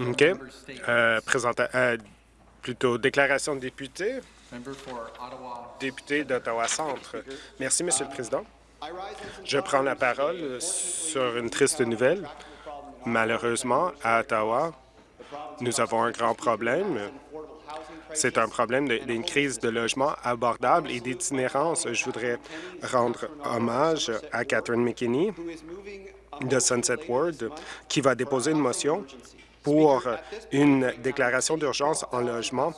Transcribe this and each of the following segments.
OK. Euh, euh, plutôt déclaration de député. Député d'Ottawa-Centre. Merci, Monsieur le Président. Je prends la parole sur une triste nouvelle. Malheureusement, à Ottawa, nous avons un grand problème. C'est un problème d'une crise de logement abordable et d'itinérance. Je voudrais rendre hommage à Catherine McKinney de Sunset Ward, qui va déposer une motion pour une déclaration d'urgence en logement.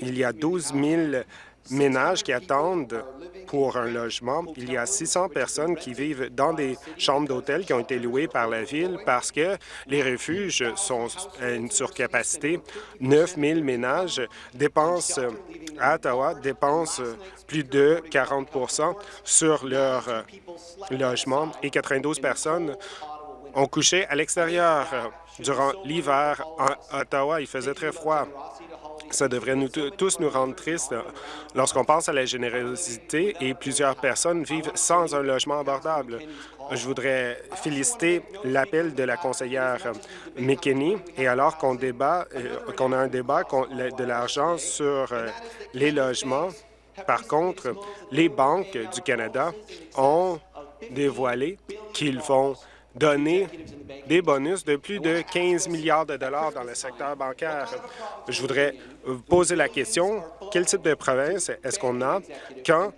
Il y a 12 000 ménages qui attendent pour un logement. Il y a 600 personnes qui vivent dans des chambres d'hôtel qui ont été louées par la Ville parce que les refuges sont à une surcapacité. 9 000 ménages dépensent, à Ottawa, dépensent plus de 40% sur leur logement et 92 personnes ont couché à l'extérieur durant l'hiver à Ottawa. Il faisait très froid. Ça devrait nous tous nous rendre tristes lorsqu'on pense à la générosité et plusieurs personnes vivent sans un logement abordable. Je voudrais féliciter l'appel de la conseillère McKinney et alors qu'on débat, euh, qu'on a un débat de l'argent sur euh, les logements, par contre, les banques du Canada ont dévoilé qu'ils vont donner des bonus de plus de 15 milliards de dollars dans le secteur bancaire. Je voudrais poser la question, quel type de province est-ce qu'on a quand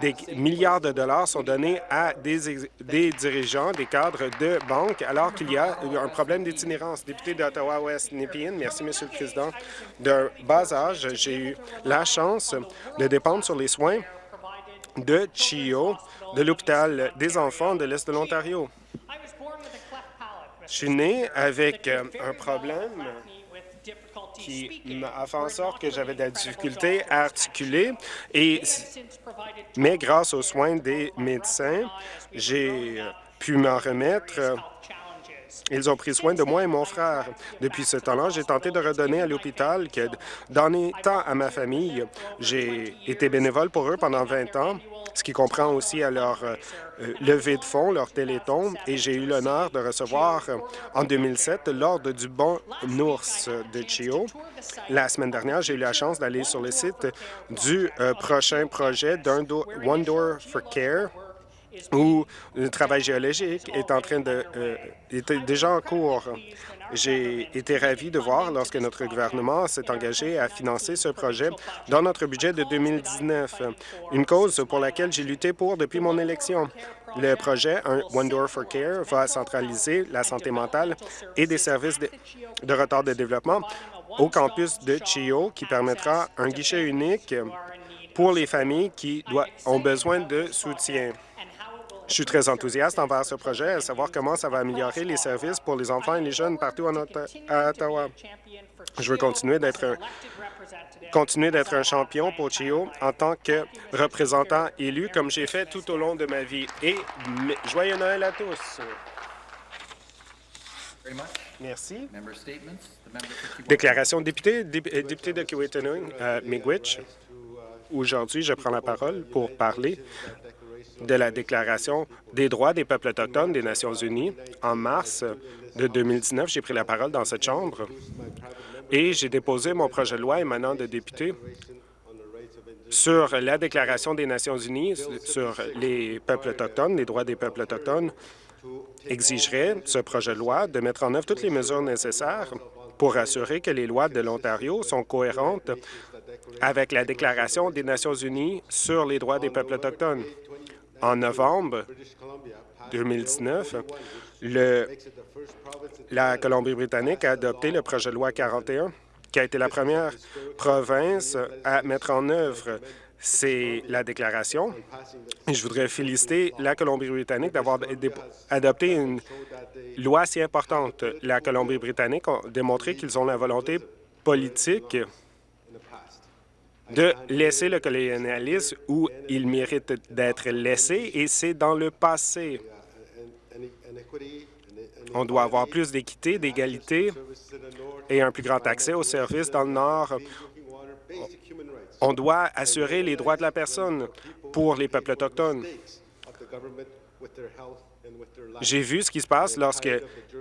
des milliards de dollars sont donnés à des, des dirigeants, des cadres de banques, alors qu'il y a un problème d'itinérance? Député d'Ottawa-West, Nepean, merci, Monsieur le Président. D'un bas âge, j'ai eu la chance de dépendre sur les soins de CHIO, de l'hôpital des enfants de l'Est de l'Ontario. Je suis né avec euh, un problème qui a fait en sorte que j'avais de la difficulté à articuler, et, mais grâce aux soins des médecins, j'ai euh, pu m'en remettre ils ont pris soin de moi et mon frère. Depuis ce temps-là, j'ai tenté de redonner à l'hôpital, que donner temps à ma famille. J'ai été bénévole pour eux pendant 20 ans, ce qui comprend aussi à leur euh, levée de fonds, leur téléthon, et j'ai eu l'honneur de recevoir en 2007 l'ordre du bon ours de Chio. La semaine dernière, j'ai eu la chance d'aller sur le site du euh, prochain projet d'un One Door for Care, où le travail géologique est en train de euh, était déjà en cours. J'ai été ravi de voir lorsque notre gouvernement s'est engagé à financer ce projet dans notre budget de 2019, une cause pour laquelle j'ai lutté pour depuis mon élection. Le projet One Door for Care va centraliser la santé mentale et des services de, de retard de développement au campus de Chio, qui permettra un guichet unique pour les familles qui ont besoin de soutien. Je suis très enthousiaste envers ce projet, à savoir comment ça va améliorer les services pour les enfants et les jeunes partout en à Ottawa. Je veux continuer d'être continuer d'être un champion pour CHIO en tant que représentant élu, comme j'ai fait tout au long de ma vie. Et joyeux Noël à tous! Merci. Déclaration de député, euh, député de Kiwetanung, euh. Aujourd'hui, je prends la parole pour parler de la Déclaration des droits des peuples autochtones des Nations unies. En mars de 2019, j'ai pris la parole dans cette Chambre et j'ai déposé mon projet de loi émanant de députés sur la Déclaration des Nations unies sur les peuples autochtones, les droits des peuples autochtones, exigerait ce projet de loi de mettre en œuvre toutes les mesures nécessaires pour assurer que les lois de l'Ontario sont cohérentes avec la Déclaration des Nations unies sur les droits des peuples autochtones. En novembre 2019, le, la Colombie-Britannique a adopté le projet de loi 41, qui a été la première province à mettre en œuvre c'est la déclaration. je voudrais féliciter la Colombie-Britannique d'avoir adopté une loi si importante. La Colombie-Britannique a démontré qu'ils ont la volonté politique de laisser le colonialisme où il mérite d'être laissé, et c'est dans le passé. On doit avoir plus d'équité, d'égalité et un plus grand accès aux services dans le Nord. On doit assurer les droits de la personne pour les peuples autochtones. J'ai vu ce qui se passe lorsque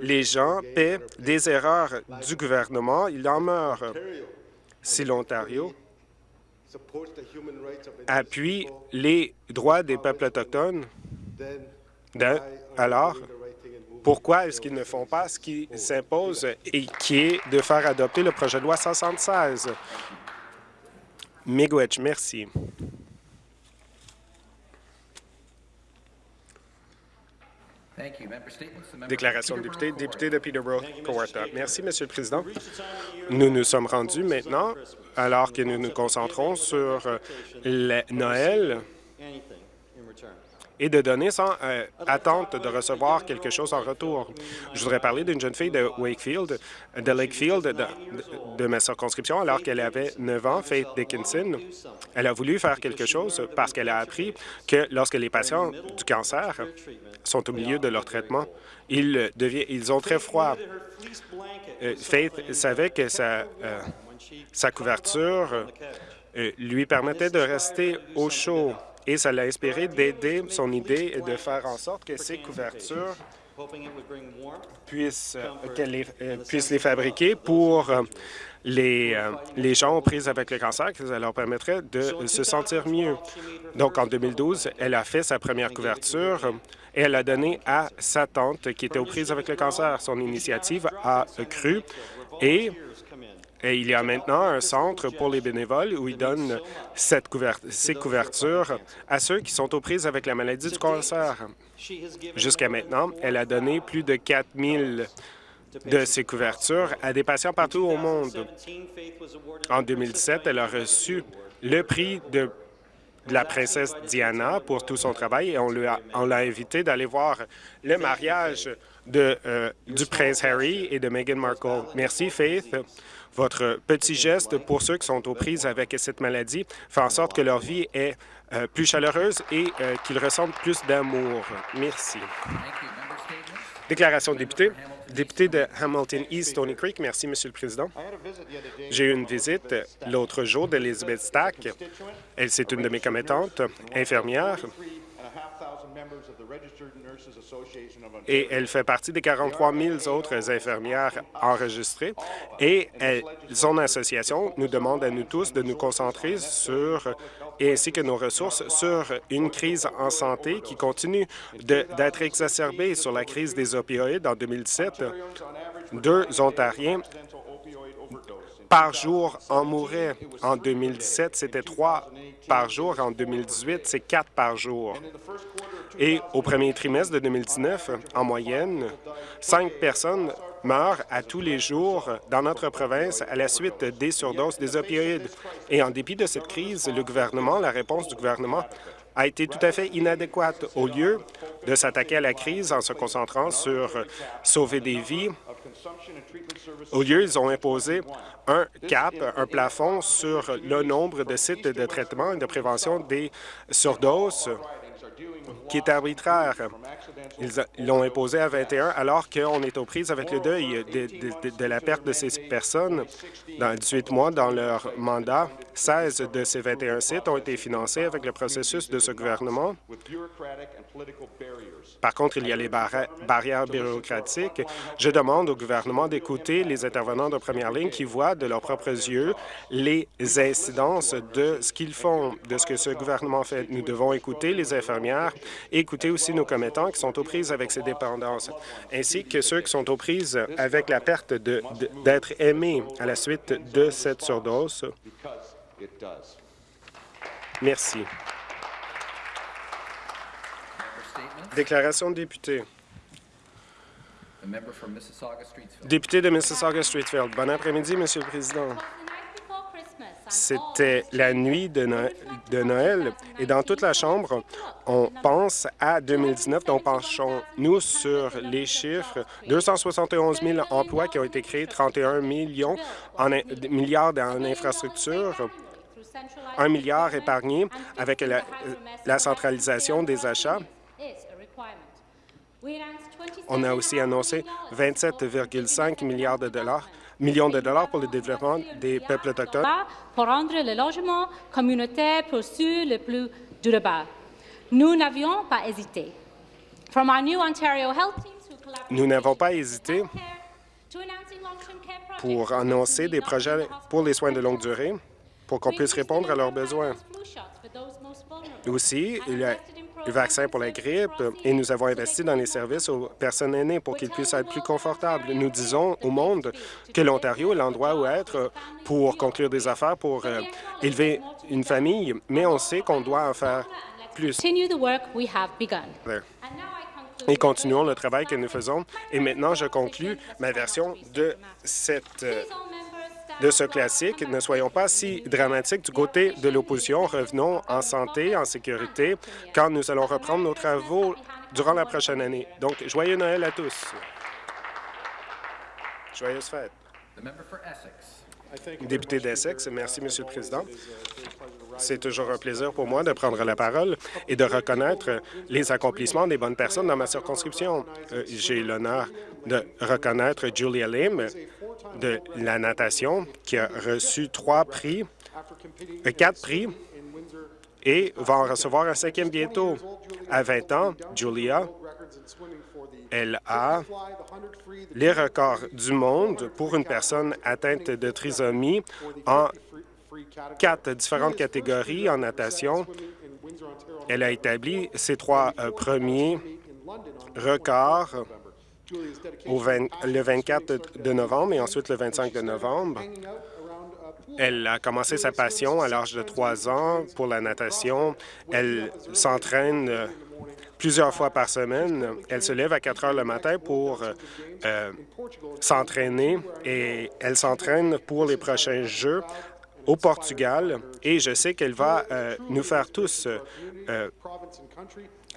les gens paient des erreurs du gouvernement, ils en meurent. Si l'Ontario appuie les droits des peuples autochtones, alors pourquoi est-ce qu'ils ne font pas ce qui s'impose et qui est de faire adopter le projet de loi 76? Miigwech, merci. Déclaration de député, député de Peterborough, Kawartha. Merci, Monsieur le Président. Nous nous sommes rendus maintenant, alors que nous nous concentrons sur euh, Noël, et de donner sans euh, attente de recevoir quelque chose en retour. Je voudrais parler d'une jeune fille de Wakefield, de Lakefield, de, ma circonscription, alors qu'elle avait 9 ans, Faith Dickinson. Elle a voulu faire quelque chose parce qu'elle a appris que lorsque les patients du cancer sont au milieu de leur traitement, ils, ils ont très froid. Euh, Faith savait que euh, sa couverture lui permettait de rester au chaud et ça l'a inspiré d'aider son idée de faire en sorte que ces couvertures puissent, euh, les, euh, puissent les fabriquer pour euh, les, les gens aux prises avec le cancer, que ça leur permettrait de se sentir mieux. Donc, en 2012, elle a fait sa première couverture et elle a donné à sa tante qui était aux prises avec le cancer. Son initiative a cru et et il y a maintenant un centre pour les bénévoles où ils donnent ces couvertures à ceux qui sont aux prises avec la maladie du cancer. Jusqu'à maintenant, elle a donné plus de 4 000 de ces couvertures à des patients partout au monde. En 2017, elle a reçu le prix de la princesse Diana pour tout son travail et on l'a invité d'aller voir le mariage de, euh, du prince Harry et de Meghan Markle. Merci, Faith. Votre petit geste pour ceux qui sont aux prises avec cette maladie fait en sorte que leur vie est euh, plus chaleureuse et euh, qu'ils ressentent plus d'amour. Merci. Déclaration de député. Député de Hamilton East, Stony Creek. Merci, Monsieur le Président. J'ai eu une visite l'autre jour d'Elizabeth Stack. Elle, c'est une de mes commettantes, infirmière, et elle fait partie des 43 000 autres infirmières enregistrées. Et son association nous demande à nous tous de nous concentrer sur ainsi que nos ressources sur une crise en santé qui continue d'être exacerbée sur la crise des opioïdes. En 2017, deux Ontariens par jour en mouraient. En 2017, c'était trois par jour. En 2018, c'est quatre par jour. Et au premier trimestre de 2019, en moyenne, cinq personnes meurent à tous les jours dans notre province à la suite des surdoses des opioïdes. Et en dépit de cette crise, le gouvernement, la réponse du gouvernement a été tout à fait inadéquate. Au lieu de s'attaquer à la crise en se concentrant sur sauver des vies, au lieu, ils ont imposé un cap, un plafond sur le nombre de sites de traitement et de prévention des surdoses qui est arbitraire. Ils l'ont imposé à 21 alors qu'on est aux prises avec le deuil de, la perte de ces personnes. Dans 18 mois, dans leur mandat, 16 de ces 21 sites ont été financés avec le processus de ce gouvernement. Par contre, il y a les barrières bureaucratiques. Je demande au gouvernement d'écouter les intervenants de première ligne qui voient de leurs propres yeux les incidences de ce qu'ils font, de ce que ce gouvernement fait. Nous devons écouter les infirmières écouter aussi nos commettants qui sont aux prises avec ces dépendances, ainsi que ceux qui sont aux prises avec la perte d'être aimés à la suite de cette surdose. Merci. Déclaration de député. Député de Mississauga-Streetfield. Bon après-midi, Monsieur le Président. C'était la nuit de Noël, et dans toute la Chambre, on pense à 2019, donc penchons-nous sur les chiffres. 271 000 emplois qui ont été créés, 31 millions en, milliards en infrastructures, un milliard épargné avec la, la centralisation des achats. On a aussi annoncé 27,5 milliards de dollars millions de dollars pour le développement des peuples autochtones. Pour rendre le logement communautaire pour les plus durables. Nous n'avions pas hésité. From our new Ontario health teams who collaborate Nous n'avons pas hésité pour annoncer des projets pour les soins de longue durée pour qu'on puisse répondre à leurs besoins. Aussi, il y a le vaccin pour la grippe et nous avons investi dans les services aux personnes aînées pour qu'ils puissent être plus confortables. Nous disons au monde que l'Ontario est l'endroit où être pour conclure des affaires, pour euh, élever une famille, mais on sait qu'on doit en faire plus. Et continuons le travail que nous faisons. Et maintenant, je conclus ma version de, cette, euh, de ce classique. Ne soyons pas si dramatiques du côté de l'opposition. Revenons en santé, en sécurité, quand nous allons reprendre nos travaux durant la prochaine année. Donc, joyeux Noël à tous. Joyeuses fêtes. Député d'Essex, merci, Monsieur le Président. C'est toujours un plaisir pour moi de prendre la parole et de reconnaître les accomplissements des bonnes personnes dans ma circonscription. Euh, J'ai l'honneur de reconnaître Julia Lim de la natation qui a reçu trois prix, euh, quatre prix et va en recevoir un cinquième bientôt. À 20 ans, Julia, elle a les records du monde pour une personne atteinte de trisomie en quatre différentes catégories en natation. Elle a établi ses trois euh, premiers records au 20 le 24 de novembre et ensuite le 25 de novembre. Elle a commencé sa passion à l'âge de trois ans pour la natation. Elle s'entraîne euh, plusieurs fois par semaine. Elle se lève à 4 heures le matin pour euh, s'entraîner et elle s'entraîne pour les prochains Jeux au Portugal et je sais qu'elle va euh, nous faire tous,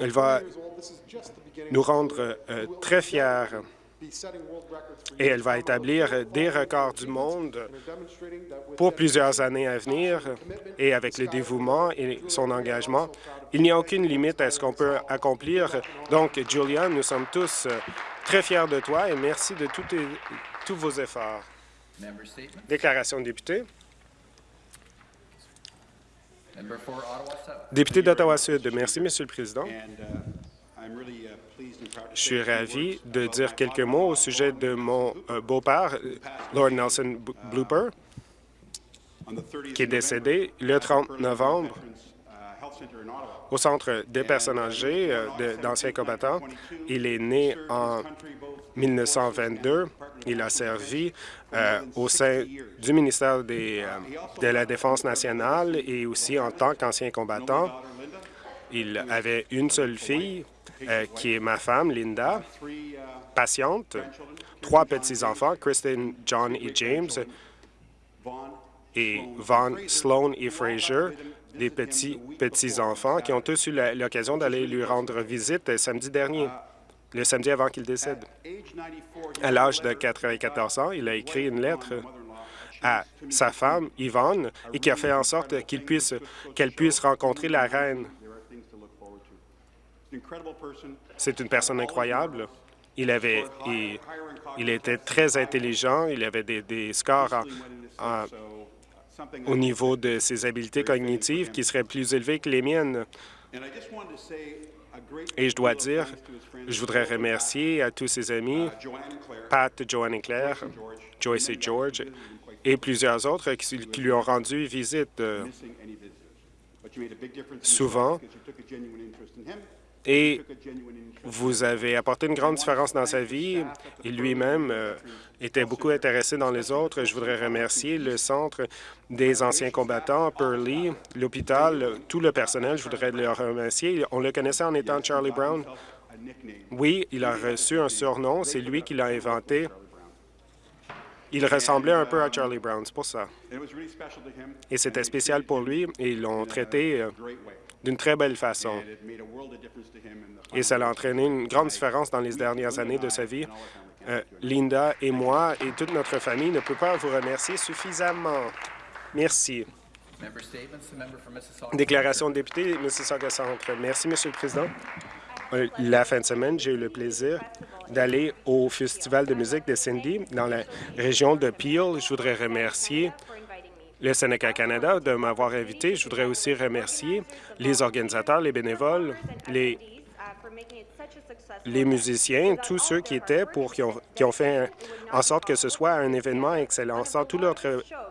elle va nous rendre euh, très fiers et elle va établir des records du monde pour plusieurs années à venir et avec le dévouement et son engagement, il n'y a aucune limite à ce qu'on peut accomplir. Donc, Julia, nous sommes tous euh, très fiers de toi et merci de tous tes- tous vos efforts. Déclaration de député. Member for Ottawa South. Député d'Ottawa-Sud, merci, Monsieur le Président. Je suis ravi de dire quelques mots au sujet de mon euh, beau-père, Lord Nelson Blooper, on the 30th qui est décédé le 30 Burlington novembre Au Centre des personnes âgées euh, d'anciens combattants. Il est né en 1922. Il a servi euh, au sein du ministère euh, de la Défense nationale et aussi en tant qu'ancien combattant. Il avait une seule fille, qui est ma femme, Linda, patiente, trois petits-enfants, Kristen, John et James, et Vaughn, Sloan et Fraser, des petits petits-enfants qui ont tous eu l'occasion d'aller lui rendre visite samedi dernier, le samedi avant qu'il décède. age 94, À l'âge de 94 ans, il a écrit une lettre à sa femme, Yvonne, et qui a fait en sorte qu'elle puisse rencontrer la reine. C'est une personne incroyable. Il avait, il, était très intelligent. Il avait des, scores en- en- au niveau de ses habiletés cognitives qui seraient plus élevées que les miennes. Et je dois dire, je voudrais remercier à tous ses amis, Pat, Joanne et Claire, Joyce et George, et plusieurs autres qui, qui lui ont rendu visite. Souvent. Et vous avez apporté une grande différence dans sa vie. Et lui-même euh, était beaucoup intéressé dans les autres. Je voudrais remercier le Centre des anciens combattants, Pearly, l'hôpital, tout le personnel. Je voudrais le remercier. On le connaissait en étant Charlie Brown. Oui, il a reçu un surnom. C'est lui qui l'a inventé. Il ressemblait un peu à Charlie Brown, c'est pour ça. And it was really special to him. Et c'était spécial pour lui et ils l'ont traité euh, d'une très belle façon. Et ça a entraîné une grande différence dans les dernières années de sa vie. Euh, Linda et moi et toute notre famille ne peut pas vous remercier suffisamment. Merci. Déclaration de député, Mississauga Centre. Merci, Monsieur le Président. Euh, La fin de semaine, j'ai eu le plaisir d'aller au Festival de musique de Cindy dans la région de Peel. Je voudrais remercier le Sénégal Canada de m'avoir invité. Je voudrais aussi remercier les organisateurs, les bénévoles, les les musiciens, tous ceux qui étaient pour, qui ont, qui ont fait en sorte que ce soit un événement excellent. Sans tous leurs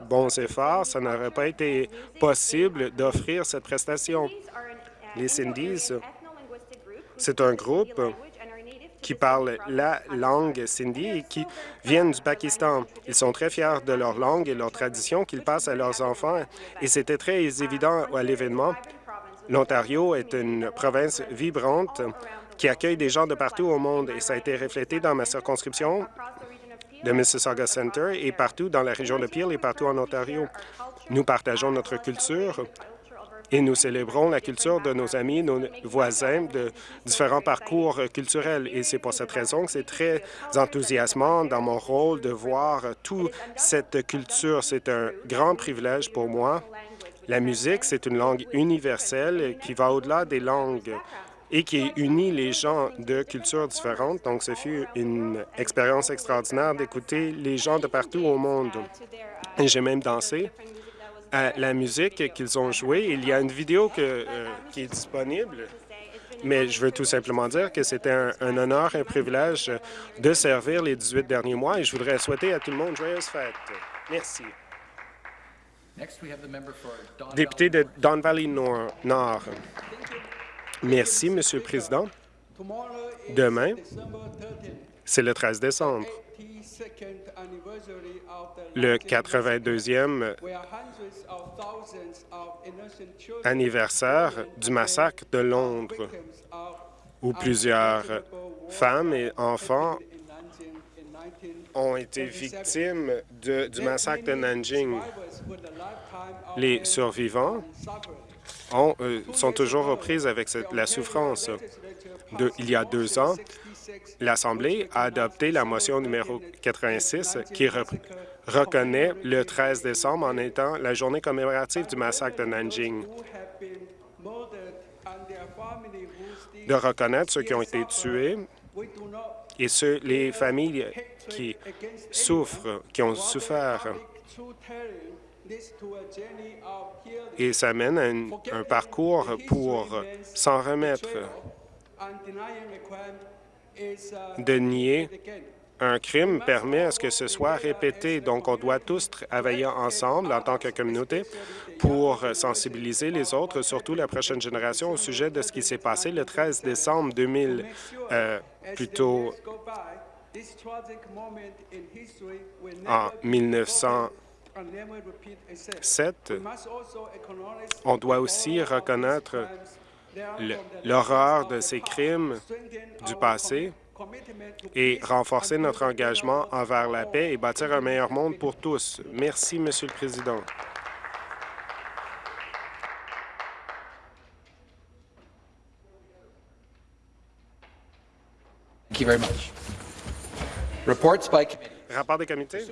bons efforts, ça n'aurait pas été possible d'offrir cette prestation. Les Sindhis, c'est un groupe qui parlent la langue sindhi et qui viennent du Pakistan. Ils sont très fiers de leur langue et leur tradition qu'ils passent à leurs enfants et c'était très évident à l'événement. L'Ontario est une province vibrante qui accueille des gens de partout au monde et ça a été reflété dans ma circonscription de Mississauga Center et partout dans la région de Peel et partout en Ontario. Nous partageons notre culture et nous célébrons la culture de nos amis, nos voisins de différents parcours culturels. Et c'est pour cette raison que c'est très enthousiasmant dans mon rôle de voir toute cette culture. C'est un grand privilège pour moi. La musique, c'est une langue universelle qui va au-delà des langues et qui unit les gens de cultures différentes. Donc, ce fut une expérience extraordinaire d'écouter les gens de partout au monde. J'ai même dansé à la musique qu'ils ont jouée. Il y a une vidéo que, euh, qui est disponible, mais je veux tout simplement dire que c'était un, un, honneur, un privilège de servir les 18 derniers mois et je voudrais souhaiter à tout le monde joyeuses fêtes. Merci. Député de Don Valley Nord. Nord. Merci, Monsieur le Président. Demain, c'est le 13 décembre, le 82e anniversaire du massacre de Londres, où plusieurs femmes et enfants ont été victimes du massacre de Nanjing. Les survivants ont, euh, sont toujours aux prises avec la souffrance. De, il y a deux ans, l'Assemblée a adopté la motion numéro 86 qui re, reconnaît le 13 décembre en étant la journée commémorative du massacre de Nanjing. De reconnaître ceux qui ont été tués et ceux, les familles qui souffrent, qui ont souffert. Et ça mène à un parcours pour s'en remettre. De nier un crime permet à ce que ce soit répété. Donc, on doit tous travailler ensemble en tant que communauté pour sensibiliser les autres, surtout la prochaine génération, au sujet de ce qui s'est passé le 13 décembre 2000, euh, plutôt en 1907. On doit aussi reconnaître l'horreur de ces crimes du passé et renforcer notre engagement envers la paix et bâtir un meilleur monde pour tous. Merci, Monsieur le Président. Thank you very much. Reports by committee. Rapport des comités?